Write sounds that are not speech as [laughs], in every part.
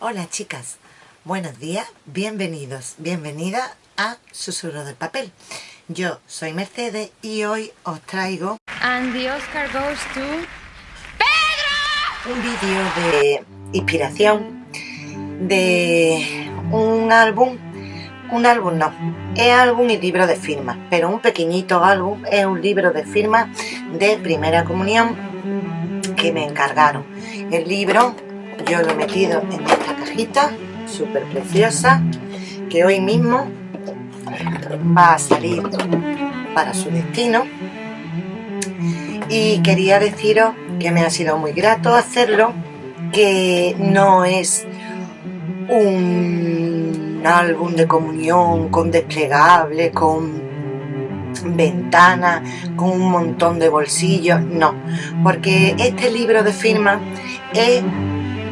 Hola chicas, buenos días, bienvenidos, bienvenida a Susurro del Papel. Yo soy Mercedes y hoy os traigo And the Oscar goes to... un vídeo de inspiración de un álbum, un álbum no, es álbum y libro de firmas, pero un pequeñito álbum es un libro de firmas de primera comunión que me encargaron. El libro yo lo he metido en esta cajita, súper preciosa, que hoy mismo va a salir para su destino. Y quería deciros que me ha sido muy grato hacerlo, que no es un álbum de comunión con desplegable, con ventana, con un montón de bolsillos, no, porque este libro de firma es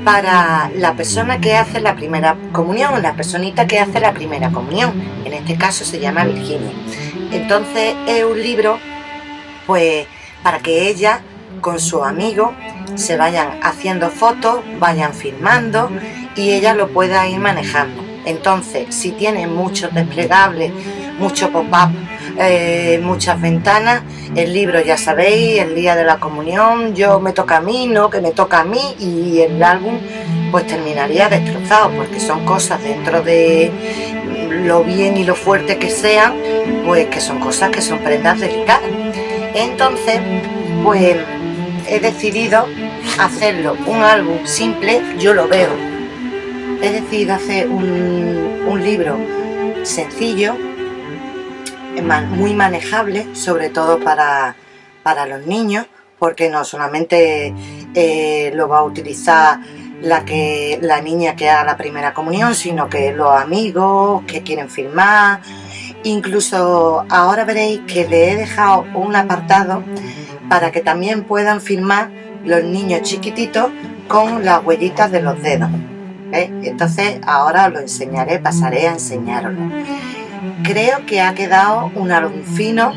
para la persona que hace la primera comunión, la personita que hace la primera comunión, en este caso se llama Virginia. Entonces es un libro, pues, para que ella con su amigo se vayan haciendo fotos, vayan filmando y ella lo pueda ir manejando. Entonces, si tiene muchos desplegables, mucho pop-up, eh, muchas ventanas, el libro ya sabéis, el día de la comunión, yo me toca a mí, no que me toca a mí y el álbum pues terminaría destrozado porque son cosas dentro de lo bien y lo fuerte que sean, pues que son cosas que son prendas delicadas. Entonces, pues he decidido hacerlo un álbum simple, yo lo veo. He decidido hacer un, un libro sencillo, muy manejable, sobre todo para, para los niños, porque no solamente eh, lo va a utilizar la, que, la niña que haga la primera comunión, sino que los amigos que quieren filmar, incluso ahora veréis que le he dejado un apartado para que también puedan filmar los niños chiquititos con las huellitas de los dedos. Entonces ahora os lo enseñaré, pasaré a enseñaroslo creo que ha quedado un álbum fino,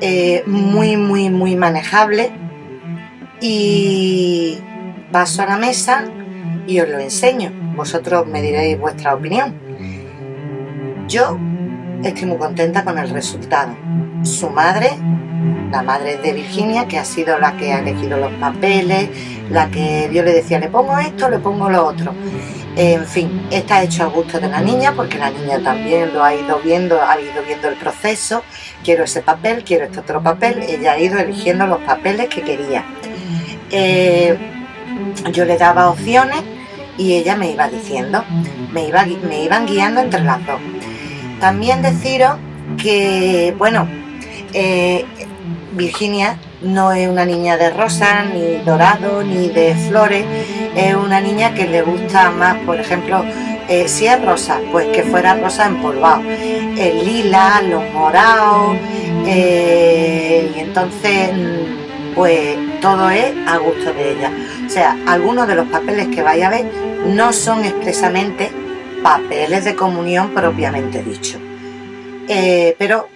eh, muy, muy, muy manejable y paso a la mesa y os lo enseño. Vosotros me diréis vuestra opinión. Yo estoy muy contenta con el resultado. Su madre, la madre de Virginia, que ha sido la que ha elegido los papeles, la que yo le decía, le pongo esto, le pongo lo otro. En fin, está hecho a gusto de la niña porque la niña también lo ha ido viendo, ha ido viendo el proceso. Quiero ese papel, quiero este otro papel. Ella ha ido eligiendo los papeles que quería. Eh, yo le daba opciones y ella me iba diciendo, me, iba, me iban guiando entre las dos. También deciros que, bueno, eh, Virginia no es una niña de rosa, ni dorado, ni de flores, es una niña que le gusta más, por ejemplo, eh, si es rosa, pues que fuera rosa empolvado, el lila, los morados, eh, y entonces pues todo es a gusto de ella. O sea, algunos de los papeles que vaya a ver no son expresamente papeles de comunión propiamente dicho. Eh, pero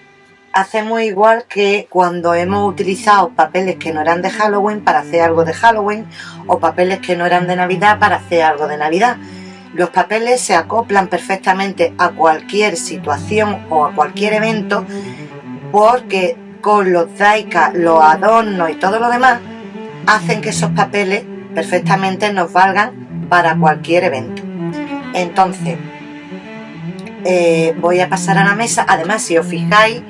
hacemos igual que cuando hemos utilizado papeles que no eran de Halloween para hacer algo de Halloween o papeles que no eran de Navidad para hacer algo de Navidad. Los papeles se acoplan perfectamente a cualquier situación o a cualquier evento porque con los daika, los adornos y todo lo demás hacen que esos papeles perfectamente nos valgan para cualquier evento. Entonces, eh, voy a pasar a la mesa. Además, si os fijáis,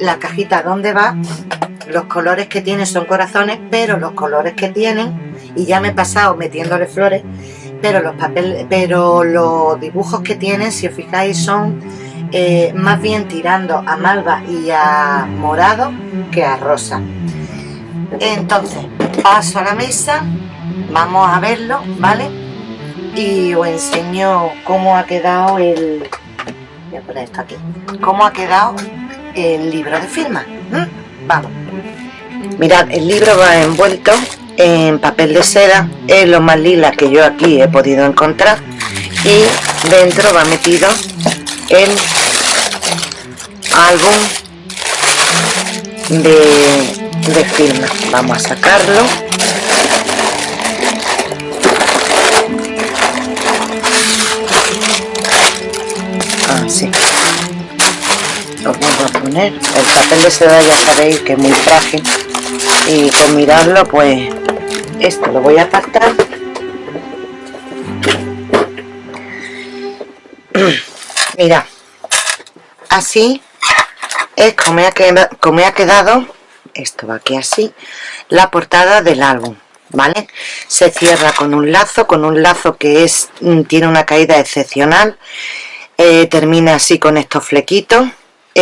la cajita donde va, los colores que tiene son corazones, pero los colores que tienen, y ya me he pasado metiéndole flores, pero los papeles, pero los dibujos que tienen, si os fijáis, son eh, más bien tirando a malva y a morado que a rosa. Entonces, paso a la mesa, vamos a verlo, ¿vale? y os enseño cómo ha quedado el voy a poner esto aquí. Cómo ha quedado el libro de firma vamos. Mirad el libro va envuelto en papel de seda. Es lo más lila que yo aquí he podido encontrar. Y dentro va metido el álbum de, de firma. Vamos a sacarlo el papel de seda ya sabéis que es muy frágil. Y con mirarlo pues esto lo voy a apartar. [clears throat] Mira así es como ha, quedado, como ha quedado. Esto va aquí así. La portada del álbum ¿vale? se cierra con un lazo con un lazo que es mm, tiene una caída excepcional. Eh, termina así con estos flequitos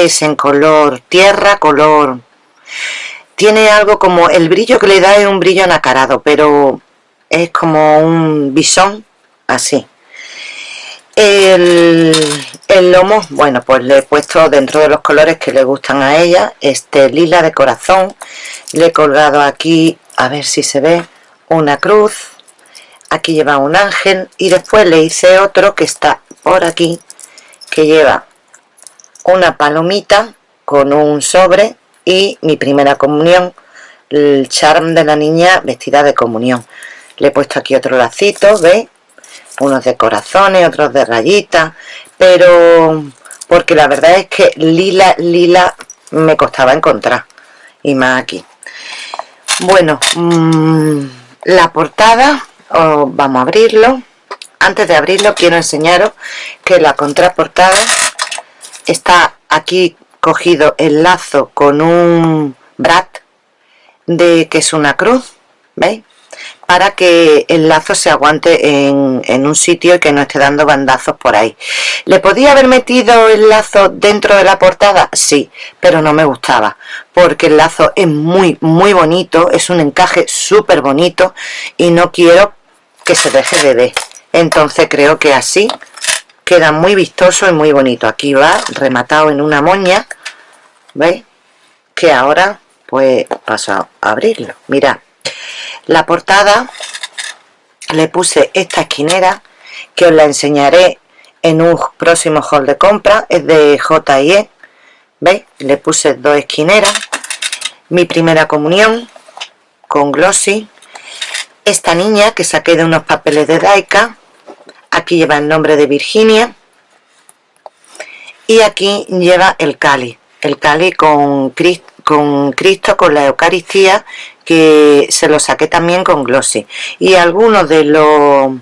es en color tierra color tiene algo como el brillo que le da es un brillo nacarado pero es como un bisón así. El, el, lomo, bueno, pues le he puesto dentro de los colores que le gustan a ella, este lila de corazón, le he colgado aquí, a ver si se ve, una cruz, aquí lleva un ángel y después le hice otro que está por aquí, que lleva una palomita con un sobre y mi primera comunión, el charm de la niña vestida de comunión. Le he puesto aquí otro lacito, ¿veis? unos de corazones, otros de rayitas, pero porque la verdad es que lila, lila me costaba encontrar, y más aquí. Bueno, mm, la portada, vamos a abrirlo. Antes de abrirlo quiero enseñaros que la contraportada está aquí cogido el lazo con un brat de que es una cruz, ¿veis? para que el lazo se aguante en, un sitio y que no esté dando bandazos por ahí. ¿Le podía haber metido el lazo dentro de la portada? Sí, pero no me gustaba, porque el lazo es muy, muy bonito, es un encaje súper bonito y no quiero que se deje de ver. Entonces creo que así queda muy vistoso y muy bonito. Aquí va rematado en una moña, ¿veis? Que ahora pues paso a abrirlo. Mirad la portada le puse esta esquinera que os la enseñaré en un próximo haul de compra, es de J&E, ¿veis? Le puse dos esquineras, mi primera comunión con glossy, esta niña que saqué de unos papeles de Daika, aquí lleva el nombre de Virginia, y aquí lleva el Cali, el Cali con Cristo, con Cristo, con la Eucaristía que se lo saqué también con glossy y algunos de los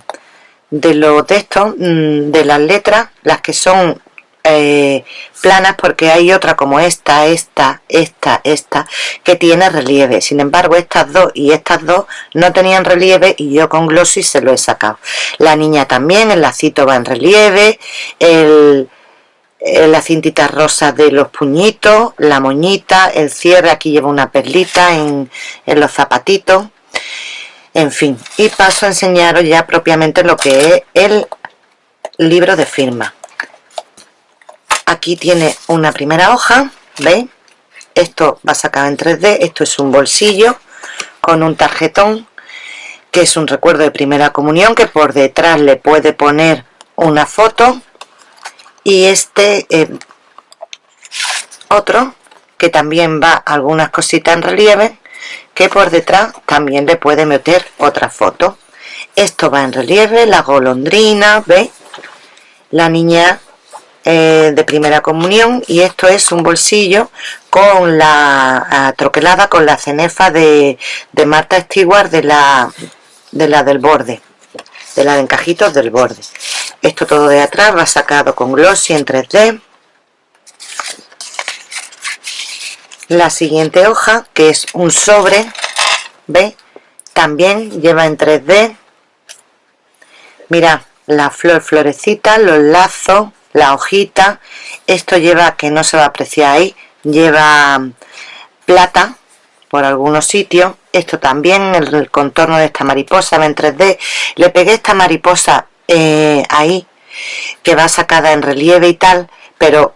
de los textos mm, de las letras las que son eh, planas porque hay otra como esta, esta, esta, esta que tiene relieve. Sin embargo estas dos y estas dos no tenían relieve y yo con glossy se lo he sacado. La niña también, el lacito va en relieve el, la cintita rosa de los puñitos, la moñita, el cierre, aquí lleva una perlita en, los zapatitos, en fin, y paso a enseñaros ya propiamente lo que es el libro de firma. Aquí tiene una primera hoja, ¿veis? Esto va sacado en 3D, esto es un bolsillo con un tarjetón, que es un recuerdo de primera comunión, que por detrás le puede poner una foto, y este eh, otro que también va algunas cositas en relieve que por detrás también le puede meter otra foto esto va en relieve, la golondrina ¿veis? la niña eh, de primera comunión y esto es un bolsillo con la troquelada con la cenefa de, de Marta Stewart de la, de la del borde de la de encajitos del borde. Esto todo de atrás va sacado con glossy en 3D la siguiente hoja que es un sobre ¿ve? también lleva en 3D mira la flor florecita los lazos la hojita. Esto lleva que no se va a apreciar ahí lleva plata por algunos sitios. Esto también el, contorno de esta mariposa en 3D le pegué esta mariposa eh, ahí que va sacada en relieve y tal pero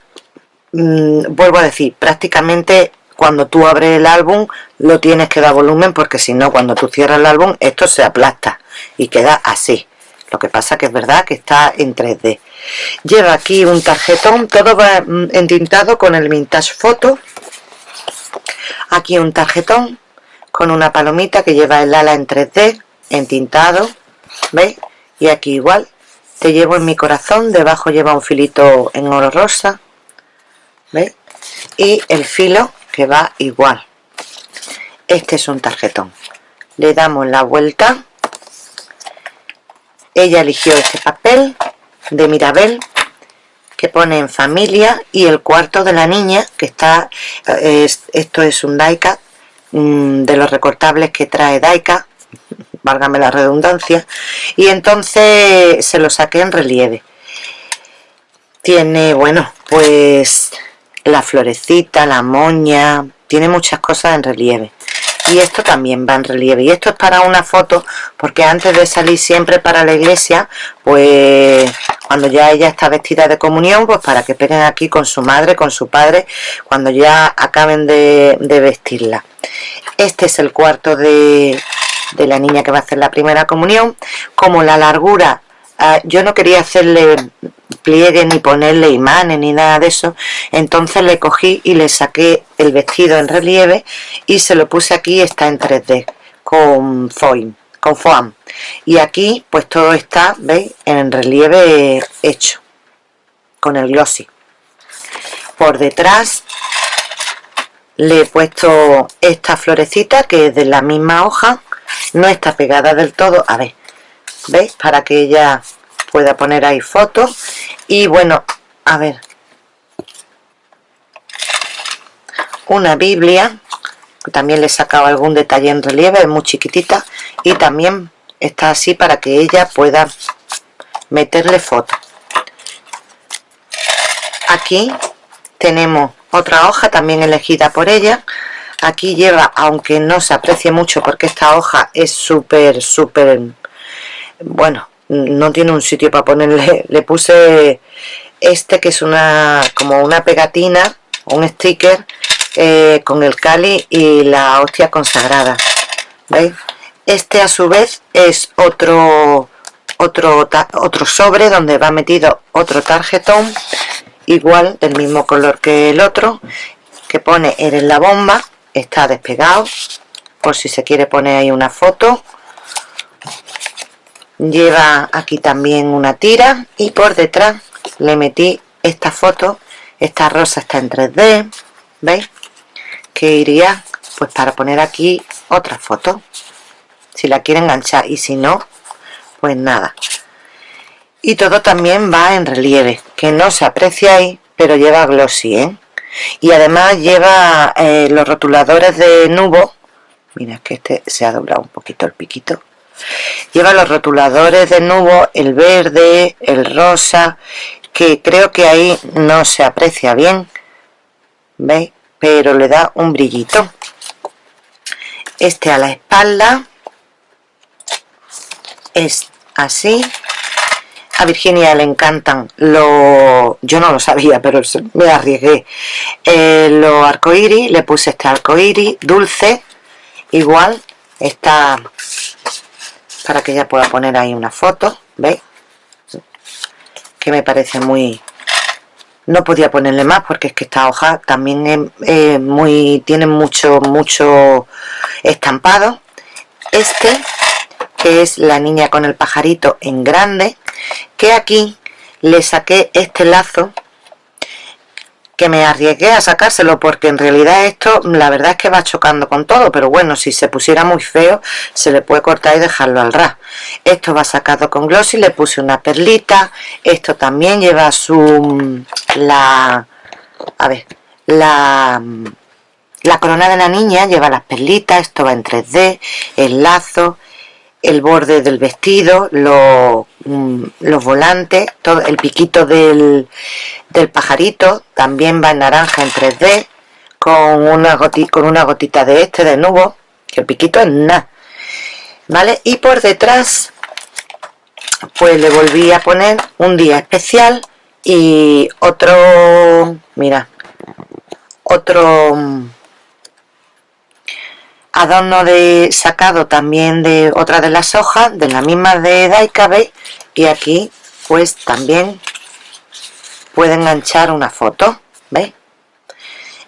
mm, vuelvo a decir prácticamente cuando tú abres el álbum lo tienes que dar volumen porque si no cuando tú cierras el álbum esto se aplasta y queda así. Lo que pasa que es verdad que está en 3D lleva aquí un tarjetón todo va mm, entintado con el vintage photo. Aquí un tarjetón con una palomita que lleva el ala en 3D entintado ¿veis? y aquí igual te llevo en mi corazón debajo lleva un filito en oro rosa ¿veis? y el filo que va igual. Este es un tarjetón. Le damos la vuelta. Ella eligió este papel de Mirabel que pone en familia y el cuarto de la niña que está esto es un Daika mm, de los recortables que trae Daika [laughs] válgame la redundancia y entonces se lo saqué en relieve. Tiene bueno pues la florecita la moña tiene muchas cosas en relieve y esto también va en relieve. Y esto es para una foto porque antes de salir siempre para la iglesia pues cuando ya ella está vestida de comunión pues para que peguen aquí con su madre, con su padre cuando ya acaben de, vestirla. Este es el cuarto de, de la niña que va a hacer la primera comunión. Como la largura ah, yo no quería hacerle pliegue ni ponerle imanes ni nada de eso. Entonces le cogí y le saqué el vestido en relieve y se lo puse aquí está en 3D con foam con foam. Y aquí pues todo está veis en relieve hecho con el glossy. Por detrás le he puesto esta florecita que es de la misma hoja. No está pegada del todo. A ver veis para que ella pueda poner ahí fotos. Y bueno a ver. Una biblia también le he sacado algún detalle en relieve es muy chiquitita. Y también está así para que ella pueda meterle foto. Aquí tenemos otra hoja también elegida por ella. Aquí lleva aunque no se aprecie mucho porque esta hoja es súper súper bueno no tiene un sitio para ponerle [laughs] le puse este que es una como una pegatina un sticker eh, con el cali y la hostia consagrada ¿veis? este a su vez es otro otro otro sobre donde va metido otro tarjetón igual del mismo color que el otro que pone eres la bomba está despegado por si se quiere poner ahí una foto lleva aquí también una tira y por detrás le metí esta foto. Esta rosa está en 3D ¿veis? que iría pues para poner aquí otra foto. Si la quiere enganchar y si no pues nada. Y todo también va en relieve que no se aprecia ahí pero lleva glossy ¿eh? y además lleva eh, los rotuladores de nubo. Mira que este se ha doblado un poquito el piquito lleva los rotuladores de nubo el verde el rosa que creo que ahí no se aprecia bien veis pero le da un brillito. Este a la espalda es así. A Virginia le encantan los yo no lo sabía pero me arriesgué. Eh, los arcoíris le puse este arcoíris dulce igual está para que ella pueda poner ahí una foto ¿veis? que me parece muy no podía ponerle más porque es que esta hoja también es, muy tiene mucho mucho estampado este que es la niña con el pajarito en grande que aquí le saqué este lazo que me arriesgué a sacárselo porque en realidad esto la verdad es que va chocando con todo pero bueno si se pusiera muy feo se le puede cortar y dejarlo al ras. Esto va sacado con glossy le puse una perlita esto también lleva su la a ver la la corona de la niña lleva las perlitas esto va en 3D el lazo el borde del vestido, mm, los, volantes, todo el piquito del, del, pajarito, también va en naranja en 3D, con una, gotita, con una gotita de este, de nubo, que el piquito es nada, ¿vale? Y por detrás, pues le volví a poner un día especial y otro, mira, otro mm, adorno de sacado también de otra de las hojas de la misma de Daika y aquí pues también puede enganchar una foto ¿veis?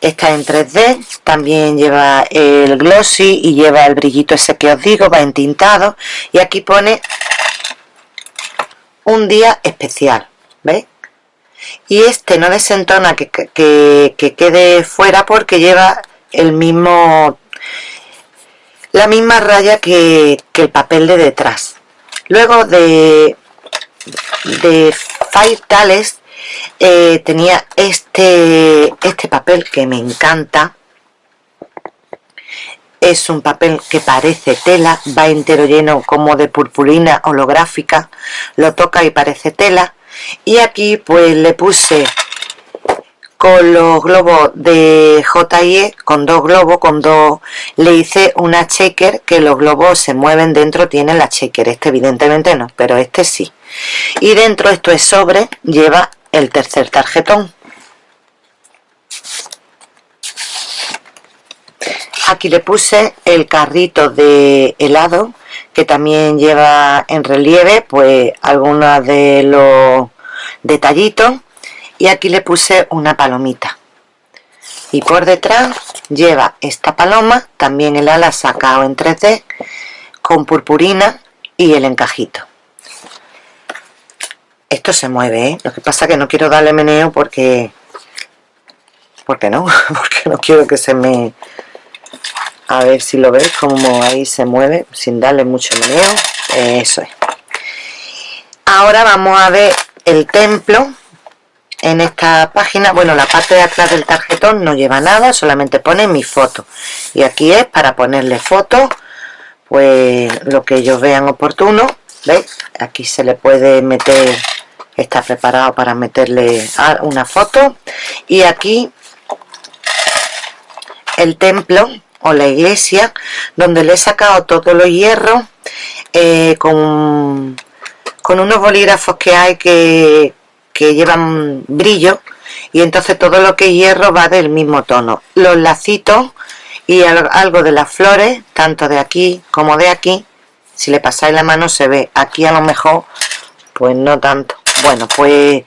esta en 3D también lleva el glossy y lleva el brillito ese que os digo va entintado y aquí pone un día especial ¿veis? y este no desentona que, que, quede fuera porque lleva el mismo la misma raya que, que el papel de detrás. Luego de de Five Tales eh, tenía este este papel que me encanta. Es un papel que parece tela, va entero lleno como de purpurina holográfica, lo toca y parece tela, y aquí pues le puse con los globos de JIE, con dos globos, con dos, le hice una shaker que los globos se mueven dentro, tienen la shaker, este evidentemente no, pero este sí. Y dentro, esto es sobre, lleva el tercer tarjetón. Aquí le puse el carrito de helado, que también lleva en relieve, pues algunos de los detallitos. Y aquí le puse una palomita. Y por detrás lleva esta paloma, también el ala sacado en 3D, con purpurina y el encajito. Esto se mueve, ¿eh? Lo que pasa que no quiero darle meneo porque... ¿Por qué no? [laughs] porque no quiero que se me a ver si lo veis como ahí se mueve sin darle mucho meneo eso es ahora vamos a ver el templo en esta página bueno la parte de atrás del tarjetón no lleva nada solamente pone mi foto y aquí es para ponerle foto pues lo que ellos vean oportuno ¿veis? aquí se le puede meter está preparado para meterle una foto y aquí el templo o la iglesia donde le he sacado todos los hierros eh, con, con unos bolígrafos que hay que, que llevan brillo y entonces todo lo que hierro va del mismo tono. Los lacitos y algo de las flores tanto de aquí como de aquí si le pasáis la mano se ve. Aquí a lo mejor pues no tanto. Bueno pues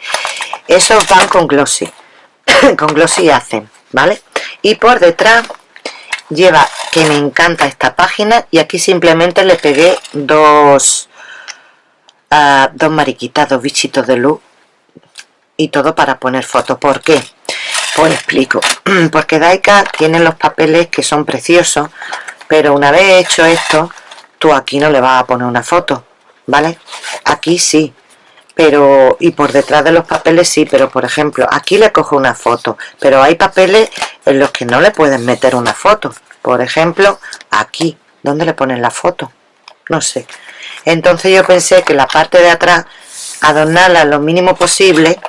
esos van con glossy. [coughs] Con glossy hacen vale y por detrás lleva que me encanta esta página y aquí simplemente le pegué dos uh, dos mariquitas, dos bichitos de luz y todo para poner fotos. ¿por qué? pues explico [clears throat] porque Daika tiene los papeles que son preciosos pero una vez hecho esto tú aquí no le vas a poner una foto ¿vale? aquí sí pero y por detrás de los papeles sí, pero por ejemplo aquí le cojo una foto, pero hay papeles en los que no le pueden meter una foto, por ejemplo aquí, ¿dónde le ponen la foto? No sé, entonces yo pensé que la parte de atrás adornarla lo mínimo posible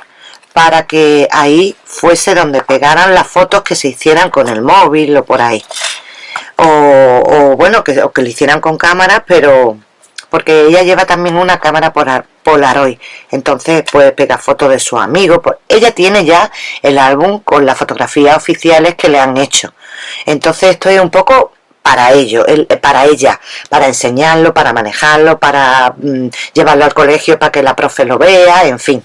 para que ahí fuese donde pegaran las fotos que se hicieran con el móvil o por ahí. O, bueno, que, o que lo hicieran con cámaras pero porque ella lleva también una cámara Polaroid, entonces puede pegar fotos de sus amigos, pues ella tiene ya el álbum con las fotografías oficiales que le han hecho, entonces esto es un poco para ello, para ella, para enseñarlo, para manejarlo, para mm, llevarlo al colegio para que la profe lo vea, en fin.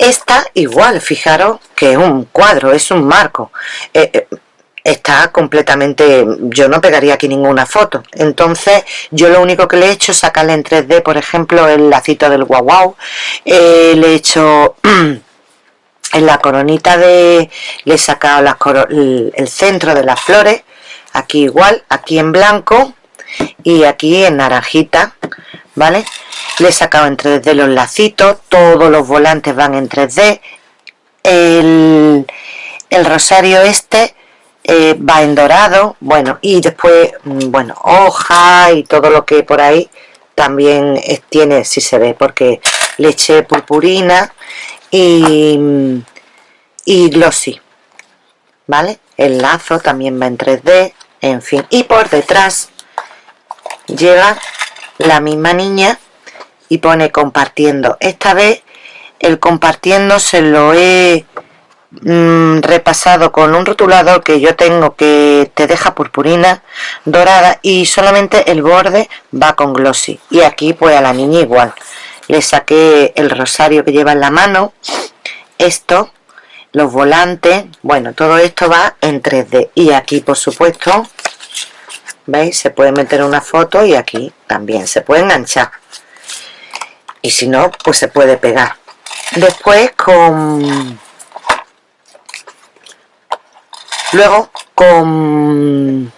Esta igual, fijaros que es un cuadro, es un marco. Eh, eh, está completamente yo no pegaría aquí ninguna foto. Entonces yo lo único que le he hecho es sacarle en 3D por ejemplo el lacito del guau guau. Eh, le he hecho [clears throat] en la coronita de le he sacado el, centro de las flores aquí igual aquí en blanco y aquí en naranjita vale le he sacado en 3D los lacitos todos los volantes van en 3D el, el rosario este eh, va en dorado, bueno, y después, mm, bueno, hoja y todo lo que por ahí también tiene, si se ve, porque le eché purpurina y, y glossy, ¿vale? El lazo también va en 3D, en fin, y por detrás llega la misma niña y pone compartiendo. Esta vez el compartiendo se lo he Mm, repasado con un rotulador que yo tengo que te deja purpurina dorada y solamente el borde va con glossy. Y aquí pues a la niña igual. Le saqué el rosario que lleva en la mano. Esto los volantes bueno todo esto va en 3D y aquí por supuesto veis se puede meter una foto y aquí también se puede enganchar y si no pues se puede pegar después con luego con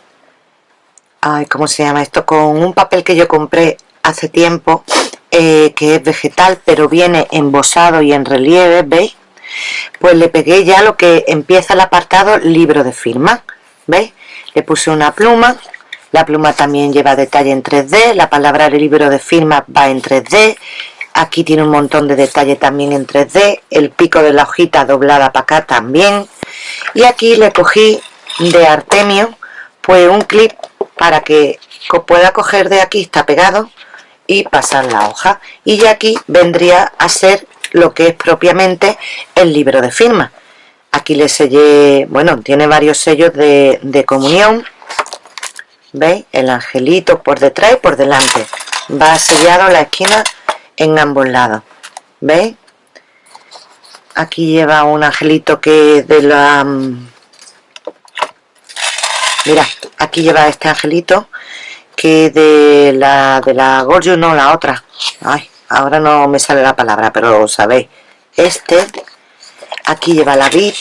ay, ¿cómo se llama esto? con un papel que yo compré hace tiempo eh, que es vegetal pero viene embosado y en relieve ¿veis? pues le pegué ya lo que empieza el apartado libro de firma ¿veis? le puse una pluma la pluma también lleva detalle en 3D la palabra libro de firma va en 3D aquí tiene un montón de detalle también en 3D el pico de la hojita doblada para acá también. Y aquí le cogí de Artemio pues un clip para que pueda coger de aquí, está pegado y pasar la hoja. Y ya aquí vendría a ser lo que es propiamente el libro de firma. Aquí le sellé, bueno, tiene varios sellos de, de comunión. ¿veis? el angelito por detrás y por delante. Va sellado la esquina en ambos lados ¿veis? aquí lleva un angelito que de la mm, mira aquí lleva este angelito que de la de la Gorgio no la otra. Ay ahora no me sale la palabra pero sabéis. Este aquí lleva la vid.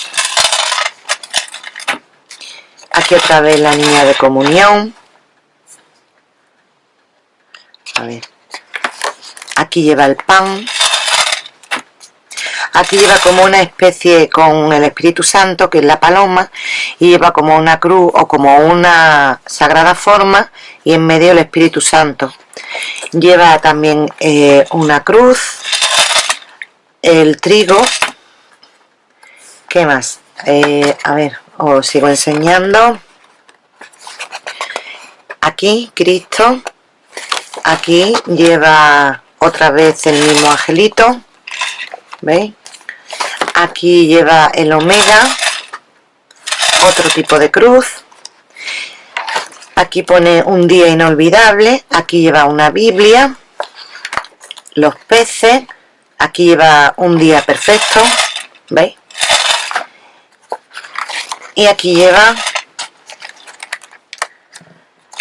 Aquí otra vez la niña de comunión. A ver aquí lleva el pan. Aquí lleva como una especie con el Espíritu Santo que es la paloma y lleva como una cruz o como una sagrada forma y en medio el Espíritu Santo. Lleva también eh, una cruz el trigo. ¿qué más? Eh, a ver, os sigo enseñando. Aquí Cristo. Aquí lleva otra vez el mismo angelito ¿veis? aquí lleva el omega otro tipo de cruz aquí pone un día inolvidable aquí lleva una biblia los peces aquí lleva un día perfecto ¿veis? y aquí lleva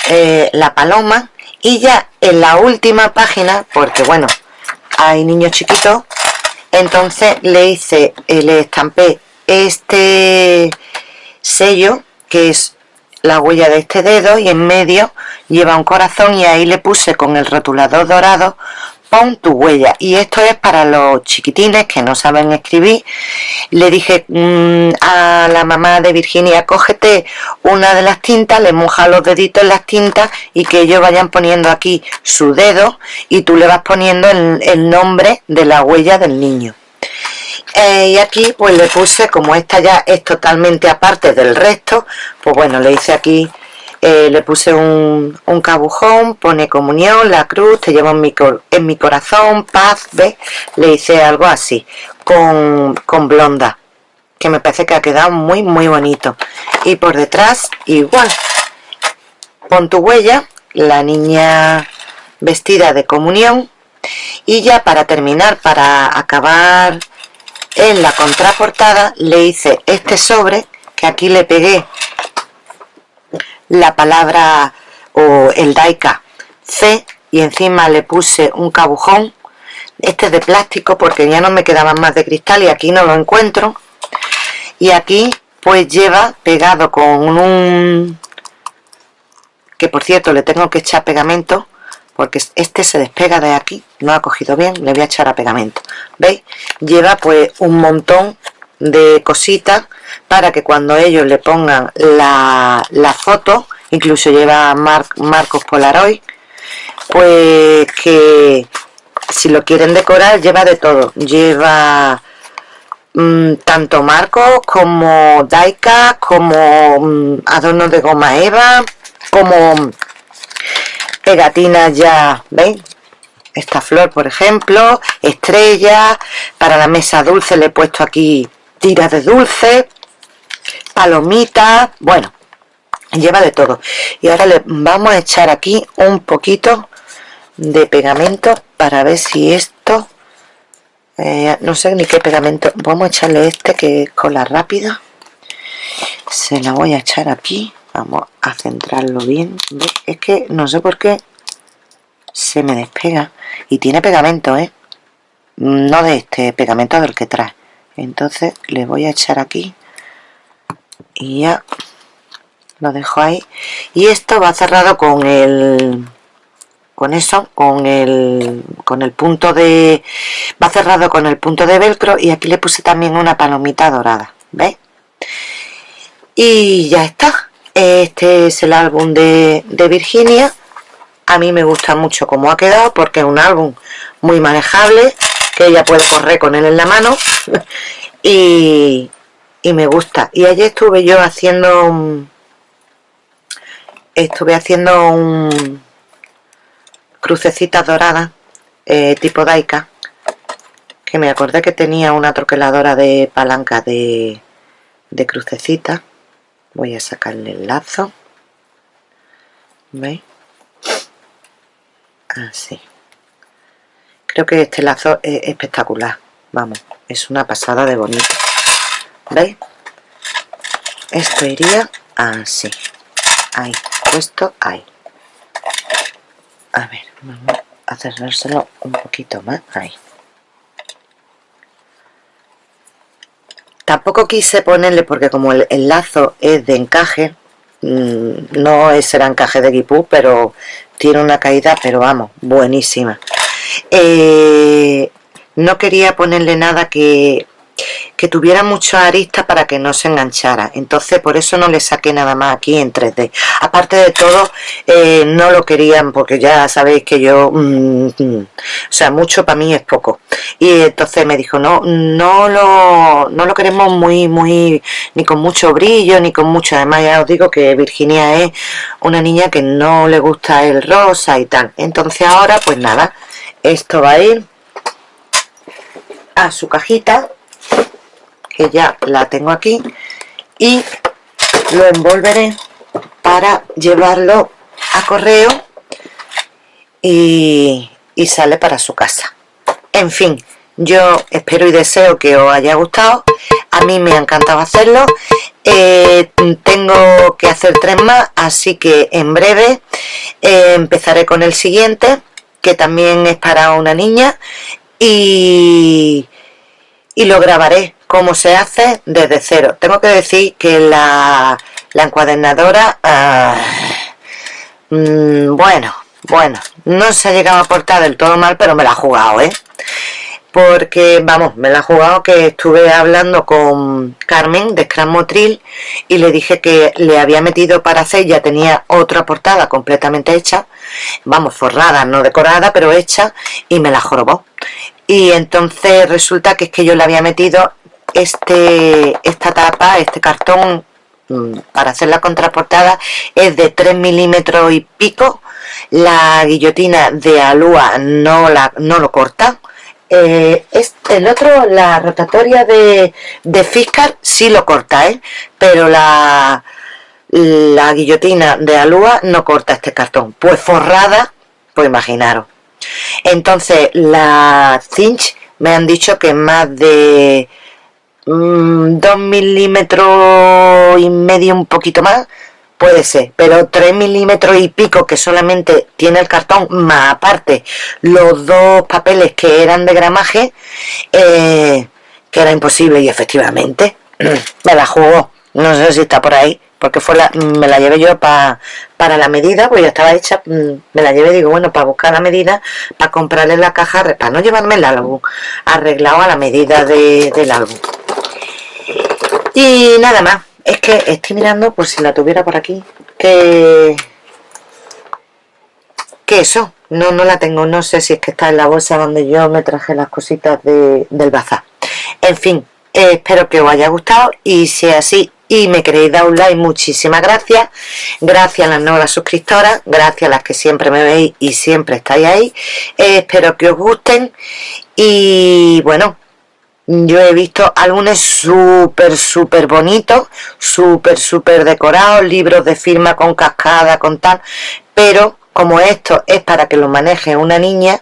eh, la paloma y ya en la última página porque bueno hay niños chiquitos entonces le hice eh, le estampé este sello que es la huella de este dedo y en medio lleva un corazón y ahí le puse con el rotulador dorado pon tu huella. Y esto es para los chiquitines que no saben escribir. Le dije mm, a la mamá de Virginia cógete una de las tintas le moja los deditos en las tintas y que ellos vayan poniendo aquí su dedo y tú le vas poniendo el, nombre de la huella del niño eh, y aquí pues le puse como esta ya es totalmente aparte del resto pues bueno le hice aquí eh, le puse un, un, cabujón, pone comunión, la cruz, te llevo en mi, en mi corazón, paz, ¿ves? Le hice algo así, con, con blonda, que me parece que ha quedado muy muy bonito. Y por detrás, igual, pon tu huella, la niña vestida de comunión, y ya para terminar, para acabar en la contraportada, le hice este sobre, que aquí le pegué la palabra o el daika C y encima le puse un cabujón este es de plástico porque ya no me quedaban más de cristal y aquí no lo encuentro y aquí pues lleva pegado con un que por cierto le tengo que echar pegamento porque este se despega de aquí no ha cogido bien, le voy a echar a pegamento ¿veis? lleva pues un montón de cositas para que cuando ellos le pongan la, foto, incluso lleva marcos Polaroid, pues que si lo quieren decorar lleva de todo, lleva mm, tanto marcos como daika, como mm, adornos de goma eva, como pegatinas ya, ¿veis? Esta flor, por ejemplo, estrella, para la mesa dulce le he puesto aquí tiras de dulce, palomitas, bueno, lleva de todo. Y ahora le vamos a echar aquí un poquito de pegamento para ver si esto, eh, no sé ni qué pegamento, vamos a echarle este que es cola rápida. Se la voy a echar aquí, vamos a centrarlo bien. Es que no sé por qué se me despega y tiene pegamento, ¿eh? no de este pegamento del que trae entonces le voy a echar aquí y ya lo dejo ahí. Y esto va cerrado con el con eso con el con el punto de va cerrado con el punto de velcro y aquí le puse también una palomita dorada ¿veis? y ya está. Este es el álbum de, de Virginia. A mí me gusta mucho cómo ha quedado porque es un álbum muy manejable que ella puede correr con él en la mano. [laughs] Y, y me gusta. Y ayer estuve yo haciendo estuve haciendo un crucecitas doradas eh, tipo Daika que me acordé que tenía una troqueladora de palanca de, de crucecitas voy a sacarle el lazo. ¿veis? así creo que este lazo es espectacular. Vamos, es una pasada de bonito. ¿veis? esto iría así. Ahí, puesto ahí. A ver, vamos a cerrárselo un poquito más ahí. Tampoco quise ponerle porque como el, lazo es de encaje mmm, no el encaje de guipú pero tiene una caída pero vamos, buenísima eh, no quería ponerle nada que que tuviera mucha arista para que no se enganchara. Entonces por eso no le saqué nada más aquí en 3D aparte de todo eh, no lo querían porque ya sabéis que yo mm, mm, o sea mucho para mí es poco. Y entonces me dijo no no lo no lo queremos muy muy ni con mucho brillo ni con mucho además ya os digo que Virginia es una niña que no le gusta el rosa y tal. Entonces ahora pues nada esto va a ir a su cajita que ya la tengo aquí y lo envolveré para llevarlo a correo y, sale para su casa. En fin yo espero y deseo que os haya gustado. A mí me ha encantado hacerlo. Eh, tengo que hacer tres más así que en breve eh, empezaré con el siguiente que también es para una niña y, y lo grabaré como se hace desde cero tengo que decir que la, la encuadernadora ah, mm, bueno bueno no se ha llegado a portar del todo mal pero me la ha jugado ¿eh? Porque vamos, me la ha jugado que estuve hablando con Carmen de Scrum Motril y le dije que le había metido para hacer, ya tenía otra portada completamente hecha, vamos, forrada, no decorada, pero hecha, y me la jorobó. Y entonces resulta que es que yo le había metido este esta tapa, este cartón mm, para hacer la contraportada es de 3 milímetros y pico la guillotina de alúa no, la, no lo corta eh, el otro, la rotatoria de, de Fiscar sí lo corta, ¿eh? pero la, la guillotina de alúa no corta este cartón pues forrada, pues imaginaros entonces la cinch me han dicho que más de 2 mm, milímetros y medio un poquito más puede ser, pero 3 milímetros y pico que solamente tiene el cartón más aparte los dos papeles que eran de gramaje eh, que era imposible y efectivamente [clears throat] me la jugó no sé si está por ahí porque fue la, me la llevé yo para la medida, pues ya estaba hecha, mm, me la llevé, digo, bueno, para buscar la medida, para comprarle la caja, para no llevarme el álbum, arreglado a la medida del álbum. Y nada más, es que estoy mirando, por si la tuviera por aquí, que... que eso, no, no la tengo, no sé si es que está en la bolsa donde yo me traje las cositas del bazar. En fin, eh, espero que os haya gustado y si es así y me queréis dar un like, muchísimas gracias. Gracias a las nuevas suscriptoras, gracias a las que siempre me veis y siempre estáis ahí. Eh, espero que os gusten y bueno, yo he visto álbumes súper, súper bonitos, súper, súper decorados, libros de firma con cascada, con tal, pero como esto es para que lo maneje una niña,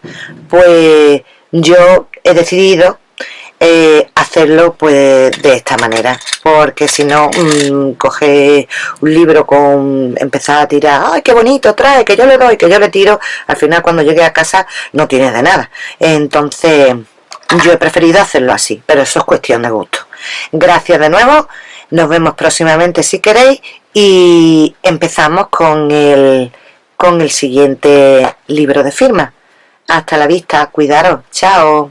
pues yo he decidido eh, hacerlo pues de esta manera porque si no mmm, coge un libro con empezar a tirar ay qué bonito trae que yo le doy que yo le tiro al final cuando llegue a casa no tiene de nada. Entonces Yo he preferido hacerlo así, pero eso es cuestión de gusto. Gracias de nuevo, nos vemos próximamente si queréis y empezamos con el, con el siguiente libro de firma. Hasta la vista, cuidaros, chao.